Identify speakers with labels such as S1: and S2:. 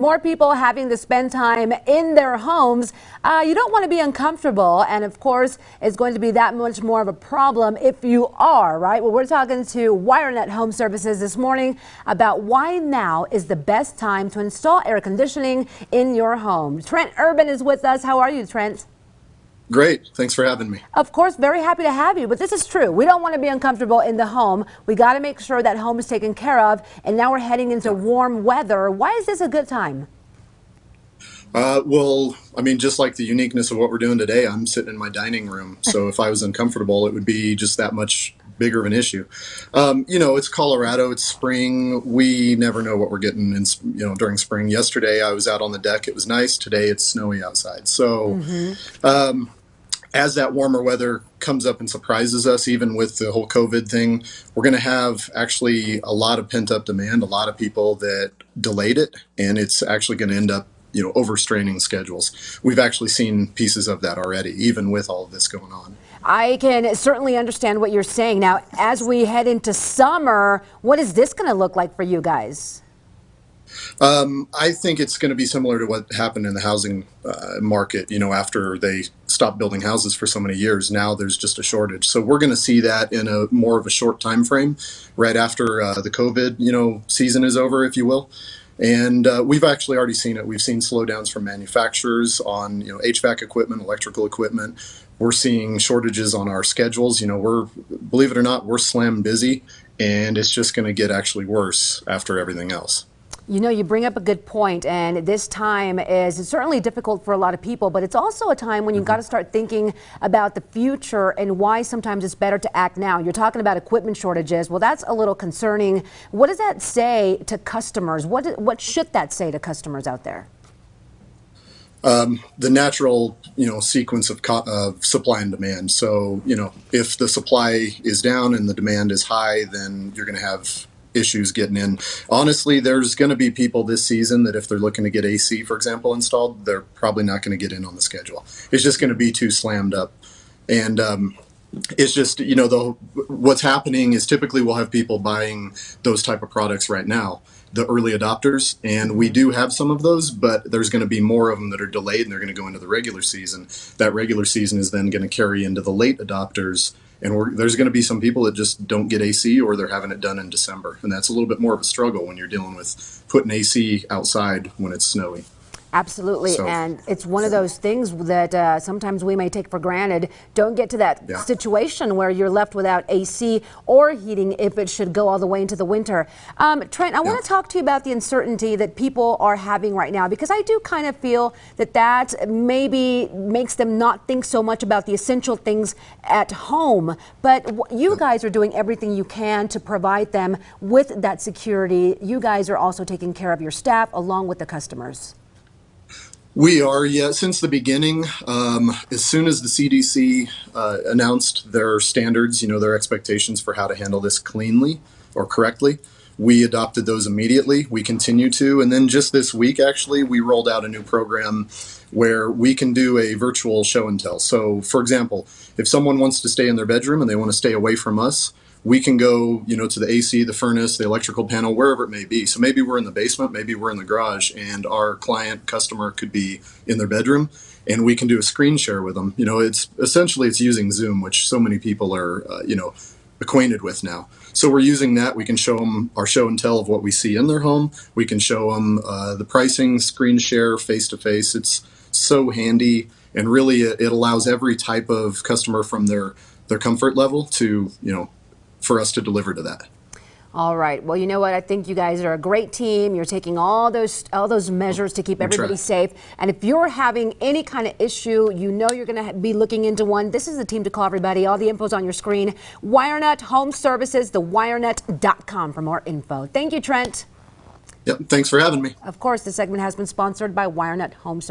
S1: More people having to spend time in their homes. Uh, you don't want to be uncomfortable. And of course, it's going to be that much more of a problem if you are, right? Well, we're talking to WireNut Home Services this morning about why now is the best time to install air conditioning in your home. Trent Urban is with us. How are you, Trent?
S2: Great. Thanks for having me.
S1: Of course, very happy to have you. But this is true. We don't want to be uncomfortable in the home. We got to make sure that home is taken care of. And now we're heading into warm weather. Why is this a good time?
S2: Uh, well, I mean, just like the uniqueness of what we're doing today, I'm sitting in my dining room. So if I was uncomfortable, it would be just that much bigger of an issue. Um, you know, it's Colorado, it's spring. We never know what we're getting in, you know, during spring. Yesterday I was out on the deck. It was nice. Today it's snowy outside. So, mm -hmm. um, as that warmer weather comes up and surprises us, even with the whole COVID thing, we're going to have actually a lot of pent up demand, a lot of people that delayed it, and it's actually going to end up you know overstraining schedules. We've actually seen pieces of that already, even with all of this going on.
S1: I can certainly understand what you're saying. Now, as we head into summer, what is this going to look like for you guys?
S2: Um, I think it's going to be similar to what happened in the housing uh, market. You know, after they stopped building houses for so many years, now there's just a shortage. So we're going to see that in a more of a short time frame, right after uh, the COVID, you know, season is over, if you will. And uh, we've actually already seen it. We've seen slowdowns from manufacturers on you know HVAC equipment, electrical equipment. We're seeing shortages on our schedules. You know, we're believe it or not, we're slam busy, and it's just going to get actually worse after everything else.
S1: You know, you bring up a good point, and this time is certainly difficult for a lot of people, but it's also a time when you've mm -hmm. got to start thinking about the future and why sometimes it's better to act now. You're talking about equipment shortages. Well, that's a little concerning. What does that say to customers? What, what should that say to customers out there?
S2: Um, the natural, you know, sequence of, of supply and demand. So, you know, if the supply is down and the demand is high, then you're going to have issues getting in. Honestly, there's going to be people this season that if they're looking to get AC, for example, installed, they're probably not going to get in on the schedule. It's just going to be too slammed up. And um, it's just, you know, the, what's happening is typically we'll have people buying those type of products right now the early adopters, and we do have some of those, but there's going to be more of them that are delayed and they're going to go into the regular season. That regular season is then going to carry into the late adopters and there's going to be some people that just don't get AC or they're having it done in December. And that's a little bit more of a struggle when you're dealing with putting AC outside when it's snowy.
S1: Absolutely, so, and it's one of those things that uh, sometimes we may take for granted. Don't get to that yeah. situation where you're left without AC or heating if it should go all the way into the winter. Um, Trent, I yeah. want to talk to you about the uncertainty that people are having right now because I do kind of feel that that maybe makes them not think so much about the essential things at home. But you guys are doing everything you can to provide them with that security. You guys are also taking care of your staff along with the customers.
S2: We are, yeah, since the beginning. Um, as soon as the CDC uh, announced their standards, you know, their expectations for how to handle this cleanly or correctly, we adopted those immediately. We continue to. And then just this week, actually, we rolled out a new program where we can do a virtual show and tell. So, for example, if someone wants to stay in their bedroom and they want to stay away from us, we can go, you know, to the AC, the furnace, the electrical panel, wherever it may be. So maybe we're in the basement, maybe we're in the garage, and our client customer could be in their bedroom, and we can do a screen share with them. You know, it's essentially it's using Zoom, which so many people are, uh, you know, acquainted with now. So we're using that. We can show them our show and tell of what we see in their home. We can show them uh, the pricing, screen share, face to face. It's so handy, and really it, it allows every type of customer from their their comfort level to you know for us to deliver to that.
S1: All right. Well, you know what? I think you guys are a great team. You're taking all those all those measures to keep everybody safe. And if you're having any kind of issue, you know you're going to be looking into one. This is the team to call everybody. All the info's on your screen. WireNut Home Services, thewirenut.com for more info. Thank you, Trent.
S2: Yep. Thanks for having me.
S1: Of course, this segment has been sponsored by WireNut Home Services.